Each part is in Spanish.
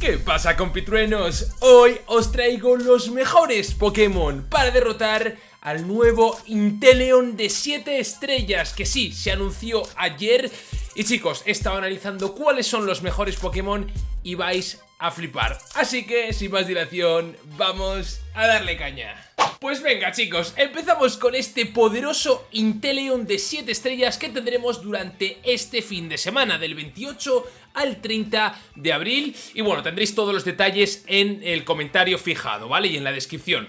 ¿Qué pasa compitruenos? Hoy os traigo los mejores Pokémon para derrotar al nuevo Inteleon de 7 estrellas que sí, se anunció ayer. Y chicos, he estado analizando cuáles son los mejores Pokémon y vais a flipar. Así que, sin más dilación, vamos a darle caña pues venga chicos, empezamos con este poderoso Inteleon de 7 estrellas que tendremos durante este fin de semana, del 28 al 30 de abril. Y bueno, tendréis todos los detalles en el comentario fijado, ¿vale? Y en la descripción.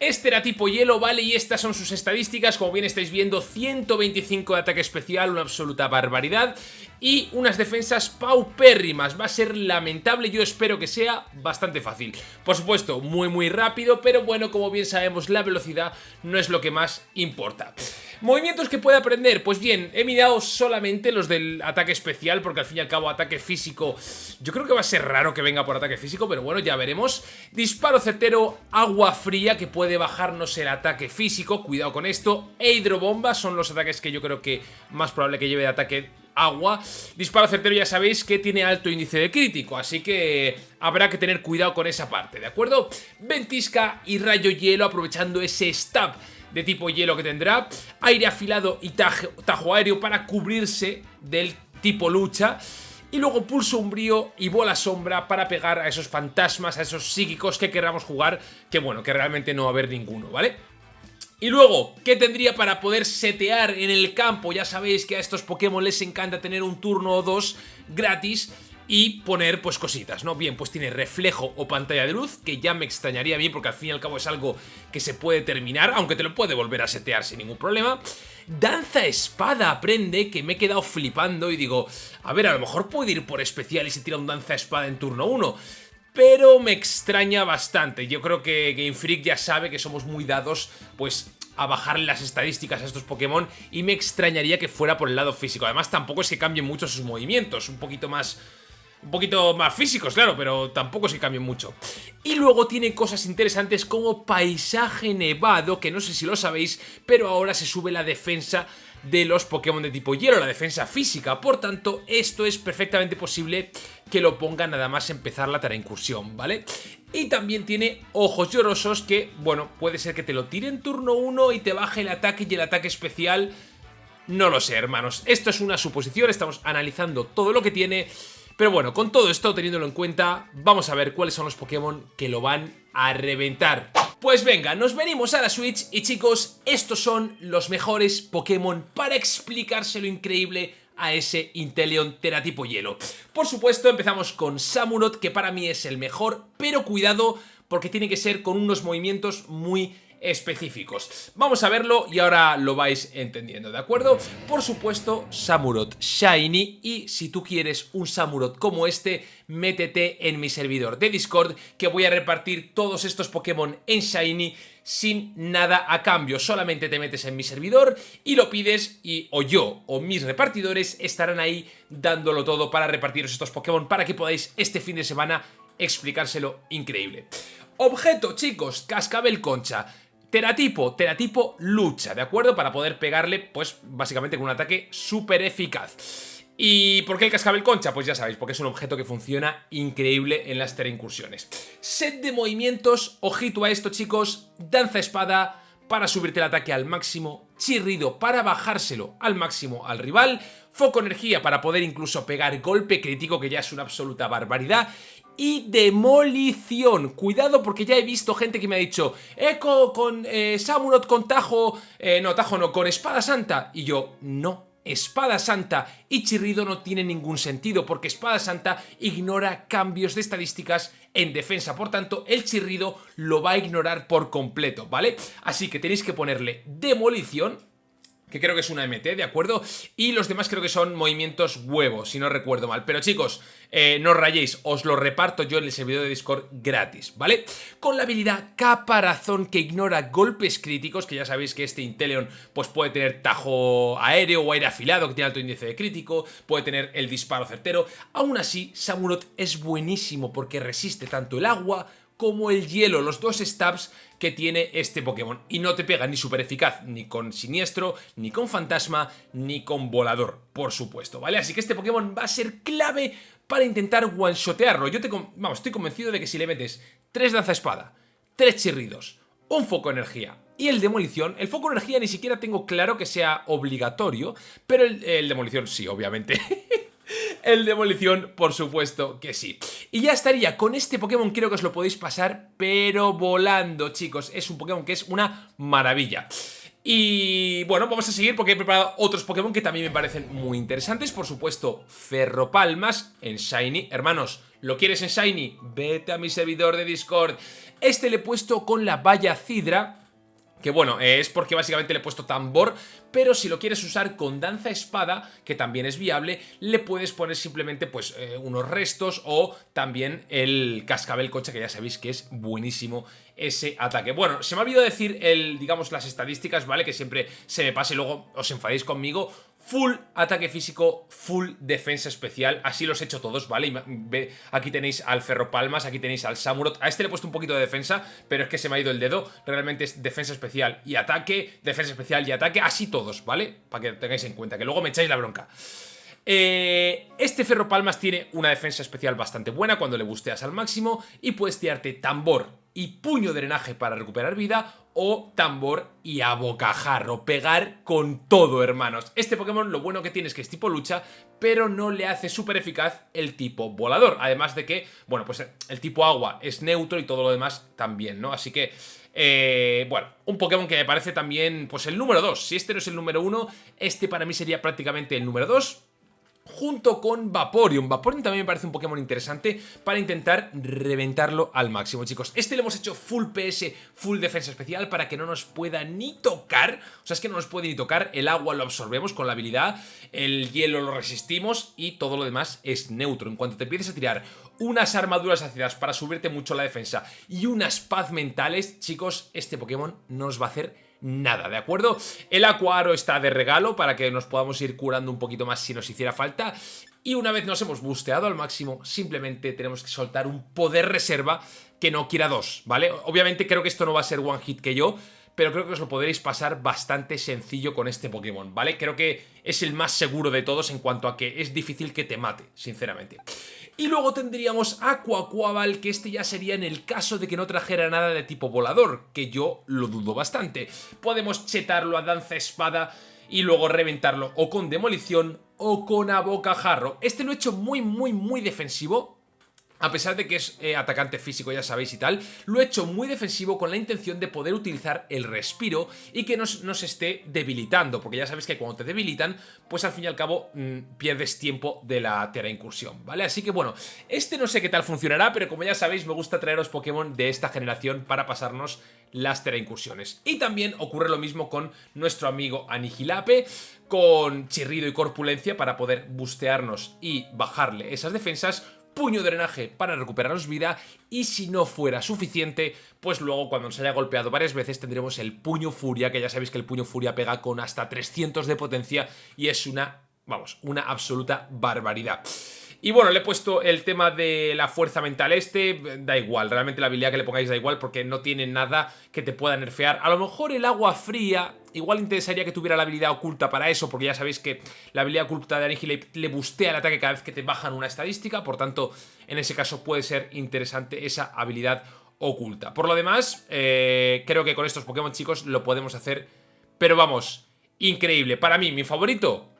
Este era tipo hielo, ¿vale? Y estas son sus estadísticas, como bien estáis viendo, 125 de ataque especial, una absoluta barbaridad y unas defensas paupérrimas. Va a ser lamentable, yo espero que sea bastante fácil. Por supuesto, muy muy rápido, pero bueno, como bien sabemos, la velocidad no es lo que más importa. ¿Movimientos que puede aprender? Pues bien, he mirado solamente los del ataque especial, porque al fin y al cabo ataque físico... Yo creo que va a ser raro que venga por ataque físico, pero bueno, ya veremos. Disparo certero, agua fría, que puede bajarnos el ataque físico, cuidado con esto. E hidrobomba son los ataques que yo creo que más probable que lleve de ataque agua. Disparo certero ya sabéis que tiene alto índice de crítico, así que habrá que tener cuidado con esa parte, ¿de acuerdo? Ventisca y rayo hielo aprovechando ese stab de tipo hielo que tendrá, aire afilado y tajo, aéreo para cubrirse del tipo lucha, y luego pulso umbrío y bola sombra para pegar a esos fantasmas, a esos psíquicos que queramos jugar, que bueno, que realmente no va a haber ninguno, ¿vale? Y luego, ¿qué tendría para poder setear en el campo? Ya sabéis que a estos Pokémon les encanta tener un turno o dos gratis y poner pues cositas, ¿no? Bien, pues tiene reflejo o pantalla de luz, que ya me extrañaría bien porque al fin y al cabo es algo que se puede terminar, aunque te lo puede volver a setear sin ningún problema. Danza espada aprende, que me he quedado flipando y digo, a ver, a lo mejor puede ir por especial y se tira un danza espada en turno 1 pero me extraña bastante. Yo creo que Game Freak ya sabe que somos muy dados, pues a bajarle las estadísticas a estos Pokémon y me extrañaría que fuera por el lado físico. Además tampoco es que cambien mucho sus movimientos, un poquito más un poquito más físicos, claro, pero tampoco se cambien mucho. Y luego tiene cosas interesantes como paisaje nevado, que no sé si lo sabéis, pero ahora se sube la defensa de los Pokémon de tipo hielo, la defensa física. Por tanto, esto es perfectamente posible que lo ponga nada más empezar la tara incursión, ¿vale? Y también tiene ojos llorosos que, bueno, puede ser que te lo tire en turno 1 y te baje el ataque y el ataque especial... No lo sé, hermanos. Esto es una suposición, estamos analizando todo lo que tiene... Pero bueno, con todo esto teniéndolo en cuenta, vamos a ver cuáles son los Pokémon que lo van a reventar. Pues venga, nos venimos a la Switch y chicos, estos son los mejores Pokémon para explicarse lo increíble a ese Inteleon Teratipo Hielo. Por supuesto, empezamos con Samurott, que para mí es el mejor, pero cuidado porque tiene que ser con unos movimientos muy específicos. Vamos a verlo y ahora lo vais entendiendo, ¿de acuerdo? Por supuesto, Samurott Shiny y si tú quieres un Samurott como este, métete en mi servidor de Discord que voy a repartir todos estos Pokémon en Shiny sin nada a cambio, solamente te metes en mi servidor y lo pides y o yo o mis repartidores estarán ahí dándolo todo para repartiros estos Pokémon para que podáis este fin de semana explicárselo increíble. Objeto, chicos, cascabel concha. Teratipo, teratipo lucha, ¿de acuerdo? Para poder pegarle, pues, básicamente con un ataque súper eficaz. ¿Y por qué el cascabel concha? Pues ya sabéis, porque es un objeto que funciona increíble en las incursiones. Set de movimientos, ojito a esto chicos, danza espada para subirte el ataque al máximo, chirrido para bajárselo al máximo al rival, foco energía para poder incluso pegar golpe crítico que ya es una absoluta barbaridad y demolición. Cuidado porque ya he visto gente que me ha dicho Eco con eh, Samurott con Tajo, eh, no, Tajo no, con Espada Santa. Y yo, no, Espada Santa y Chirrido no tiene ningún sentido porque Espada Santa ignora cambios de estadísticas en defensa, por tanto el Chirrido lo va a ignorar por completo, ¿vale? Así que tenéis que ponerle Demolición que creo que es una MT, ¿de acuerdo? Y los demás creo que son movimientos huevos, si no recuerdo mal. Pero chicos, eh, no rayéis, os lo reparto yo en el servidor de Discord gratis, ¿vale? Con la habilidad Caparazón que ignora golpes críticos, que ya sabéis que este Inteleon pues puede tener tajo aéreo o aire afilado, que tiene alto índice de crítico, puede tener el disparo certero. Aún así, Samurott es buenísimo porque resiste tanto el agua como el hielo, los dos stabs que tiene este Pokémon. Y no te pega ni super eficaz, ni con siniestro, ni con fantasma, ni con volador, por supuesto, ¿vale? Así que este Pokémon va a ser clave para intentar one-shotearlo. Yo te, vamos, estoy convencido de que si le metes tres danza espada, tres chirridos, un foco energía y el demolición, el foco energía ni siquiera tengo claro que sea obligatorio, pero el, el demolición sí, obviamente. El Demolición, por supuesto que sí. Y ya estaría, con este Pokémon creo que os lo podéis pasar, pero volando, chicos. Es un Pokémon que es una maravilla. Y bueno, vamos a seguir porque he preparado otros Pokémon que también me parecen muy interesantes. Por supuesto, Ferropalmas en Shiny. Hermanos, ¿lo quieres en Shiny? Vete a mi servidor de Discord. Este le he puesto con la valla Cidra que bueno, es porque básicamente le he puesto tambor, pero si lo quieres usar con danza espada, que también es viable, le puedes poner simplemente pues eh, unos restos o también el cascabel coche, que ya sabéis que es buenísimo ese ataque. Bueno, se me ha olvidado decir el, digamos, las estadísticas, ¿vale? Que siempre se me pase y luego os enfadéis conmigo full ataque físico, full defensa especial, así los he hecho todos, ¿vale? Aquí tenéis al Ferropalmas, aquí tenéis al Samurot, a este le he puesto un poquito de defensa, pero es que se me ha ido el dedo, realmente es defensa especial y ataque, defensa especial y ataque, así todos, ¿vale? Para que tengáis en cuenta, que luego me echáis la bronca. Eh, este Ferropalmas tiene una defensa especial bastante buena cuando le busteas al máximo y puedes tirarte tambor y puño de drenaje para recuperar vida o tambor y a bocajarro, pegar con todo hermanos. Este Pokémon lo bueno que tiene es que es tipo lucha, pero no le hace súper eficaz el tipo volador, además de que, bueno, pues el tipo agua es neutro y todo lo demás también, ¿no? Así que... Eh, bueno, un Pokémon que me parece también, pues el número 2. Si este no es el número 1, este para mí sería prácticamente el número 2 junto con Vaporeon. Vaporeon también me parece un Pokémon interesante para intentar reventarlo al máximo, chicos. Este le hemos hecho full PS, full defensa especial para que no nos pueda ni tocar. O sea, es que no nos puede ni tocar. El agua lo absorbemos con la habilidad, el hielo lo resistimos y todo lo demás es neutro. En cuanto te empieces a tirar unas armaduras ácidas para subirte mucho la defensa y unas paz mentales, chicos, este Pokémon no nos va a hacer nada, ¿de acuerdo? El Acuaro está de regalo para que nos podamos ir curando un poquito más si nos hiciera falta. Y una vez nos hemos busteado al máximo, simplemente tenemos que soltar un poder reserva que no quiera dos, ¿vale? Obviamente creo que esto no va a ser one hit que yo, pero creo que os lo podréis pasar bastante sencillo con este Pokémon, ¿vale? Creo que es el más seguro de todos en cuanto a que es difícil que te mate, sinceramente. Y luego tendríamos Aquaquabal, que este ya sería en el caso de que no trajera nada de tipo volador, que yo lo dudo bastante. Podemos chetarlo a danza espada y luego reventarlo o con demolición o con abocajarro. Este lo he hecho muy, muy, muy defensivo, a pesar de que es eh, atacante físico, ya sabéis y tal, lo he hecho muy defensivo con la intención de poder utilizar el respiro y que nos, nos esté debilitando, porque ya sabéis que cuando te debilitan, pues al fin y al cabo mm, pierdes tiempo de la Tera Incursión, ¿vale? Así que bueno, este no sé qué tal funcionará, pero como ya sabéis me gusta traeros Pokémon de esta generación para pasarnos las Tera Incursiones. Y también ocurre lo mismo con nuestro amigo Anihilape, con Chirrido y Corpulencia para poder bustearnos y bajarle esas defensas puño de drenaje para recuperaros vida y si no fuera suficiente, pues luego cuando nos haya golpeado varias veces tendremos el puño furia, que ya sabéis que el puño furia pega con hasta 300 de potencia y es una, vamos, una absoluta barbaridad. Y bueno, le he puesto el tema de la fuerza mental este, da igual, realmente la habilidad que le pongáis da igual porque no tiene nada que te pueda nerfear. A lo mejor el agua fría, igual interesaría que tuviera la habilidad oculta para eso, porque ya sabéis que la habilidad oculta de Annihilate le bustea el ataque cada vez que te bajan una estadística, por tanto, en ese caso puede ser interesante esa habilidad oculta. Por lo demás, eh, creo que con estos Pokémon chicos lo podemos hacer, pero vamos, increíble. Para mí, mi favorito,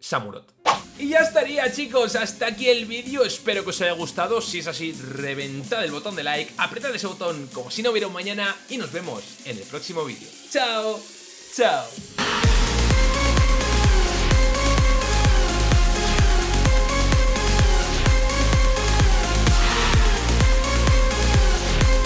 Samurot. Y ya estaría chicos, hasta aquí el vídeo, espero que os haya gustado, si es así reventad el botón de like, apretad ese botón como si no hubiera un mañana y nos vemos en el próximo vídeo. ¡Chao! ¡Chao!